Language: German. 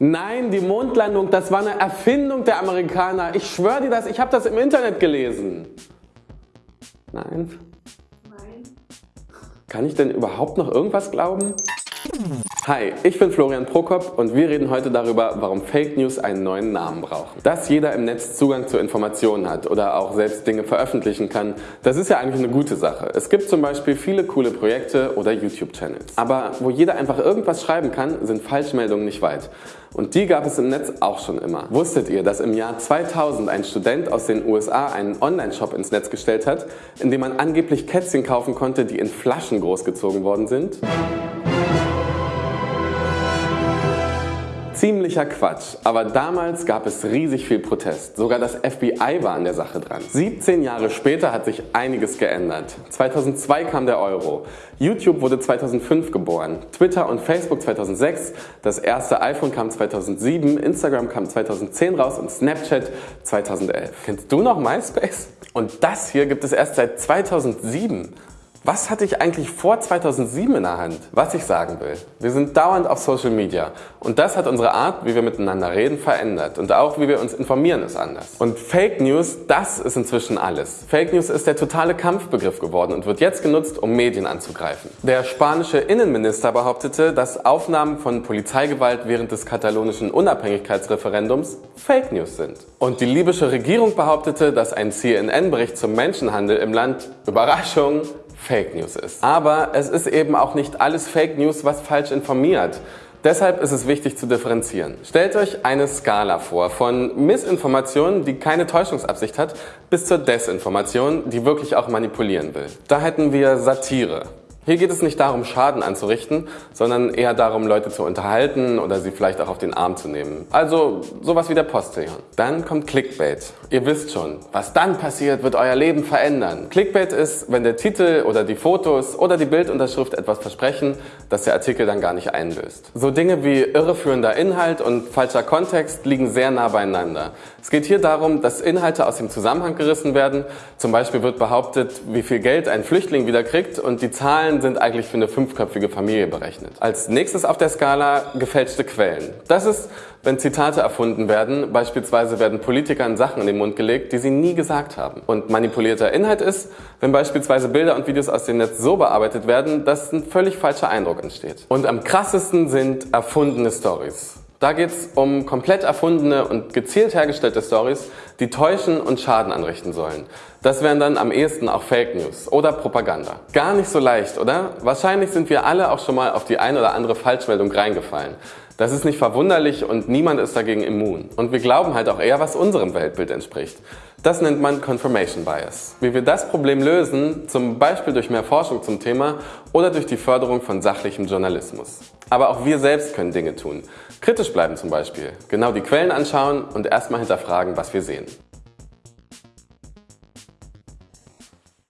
Nein, die Mondlandung, das war eine Erfindung der Amerikaner. Ich schwöre dir das, ich habe das im Internet gelesen. Nein? Nein. Kann ich denn überhaupt noch irgendwas glauben? Hi, ich bin Florian Prokop und wir reden heute darüber, warum Fake News einen neuen Namen brauchen. Dass jeder im Netz Zugang zu Informationen hat oder auch selbst Dinge veröffentlichen kann, das ist ja eigentlich eine gute Sache. Es gibt zum Beispiel viele coole Projekte oder YouTube-Channels. Aber wo jeder einfach irgendwas schreiben kann, sind Falschmeldungen nicht weit. Und die gab es im Netz auch schon immer. Wusstet ihr, dass im Jahr 2000 ein Student aus den USA einen Online-Shop ins Netz gestellt hat, in dem man angeblich Kätzchen kaufen konnte, die in Flaschen großgezogen worden sind? Ziemlicher Quatsch, aber damals gab es riesig viel Protest. Sogar das FBI war an der Sache dran. 17 Jahre später hat sich einiges geändert. 2002 kam der Euro. YouTube wurde 2005 geboren. Twitter und Facebook 2006. Das erste iPhone kam 2007. Instagram kam 2010 raus und Snapchat 2011. Kennst du noch MySpace? Und das hier gibt es erst seit 2007. Was hatte ich eigentlich vor 2007 in der Hand? Was ich sagen will, wir sind dauernd auf Social Media und das hat unsere Art, wie wir miteinander reden, verändert und auch wie wir uns informieren ist anders. Und Fake News, das ist inzwischen alles. Fake News ist der totale Kampfbegriff geworden und wird jetzt genutzt, um Medien anzugreifen. Der spanische Innenminister behauptete, dass Aufnahmen von Polizeigewalt während des katalonischen Unabhängigkeitsreferendums Fake News sind. Und die libysche Regierung behauptete, dass ein CNN-Bericht zum Menschenhandel im Land, Überraschung, Fake News ist. Aber es ist eben auch nicht alles Fake News, was falsch informiert. Deshalb ist es wichtig zu differenzieren. Stellt euch eine Skala vor von Missinformation, die keine Täuschungsabsicht hat, bis zur Desinformation, die wirklich auch manipulieren will. Da hätten wir Satire. Hier geht es nicht darum, Schaden anzurichten, sondern eher darum, Leute zu unterhalten oder sie vielleicht auch auf den Arm zu nehmen. Also sowas wie der Postillon. Dann kommt Clickbait. Ihr wisst schon, was dann passiert, wird euer Leben verändern. Clickbait ist, wenn der Titel oder die Fotos oder die Bildunterschrift etwas versprechen, das der Artikel dann gar nicht einlöst. So Dinge wie irreführender Inhalt und falscher Kontext liegen sehr nah beieinander. Es geht hier darum, dass Inhalte aus dem Zusammenhang gerissen werden. Zum Beispiel wird behauptet, wie viel Geld ein Flüchtling wieder kriegt und die Zahlen Zahlen sind eigentlich für eine fünfköpfige Familie berechnet. Als nächstes auf der Skala gefälschte Quellen. Das ist, wenn Zitate erfunden werden, beispielsweise werden Politikern Sachen in den Mund gelegt, die sie nie gesagt haben. Und manipulierter Inhalt ist, wenn beispielsweise Bilder und Videos aus dem Netz so bearbeitet werden, dass ein völlig falscher Eindruck entsteht. Und am krassesten sind erfundene Stories. Da geht es um komplett erfundene und gezielt hergestellte Stories, die täuschen und Schaden anrichten sollen. Das wären dann am ehesten auch Fake News oder Propaganda. Gar nicht so leicht, oder? Wahrscheinlich sind wir alle auch schon mal auf die ein oder andere Falschmeldung reingefallen. Das ist nicht verwunderlich und niemand ist dagegen immun. Und wir glauben halt auch eher, was unserem Weltbild entspricht. Das nennt man Confirmation Bias. Wie wir das Problem lösen, zum Beispiel durch mehr Forschung zum Thema oder durch die Förderung von sachlichem Journalismus. Aber auch wir selbst können Dinge tun. Kritisch bleiben zum Beispiel, genau die Quellen anschauen und erstmal hinterfragen, was wir sehen.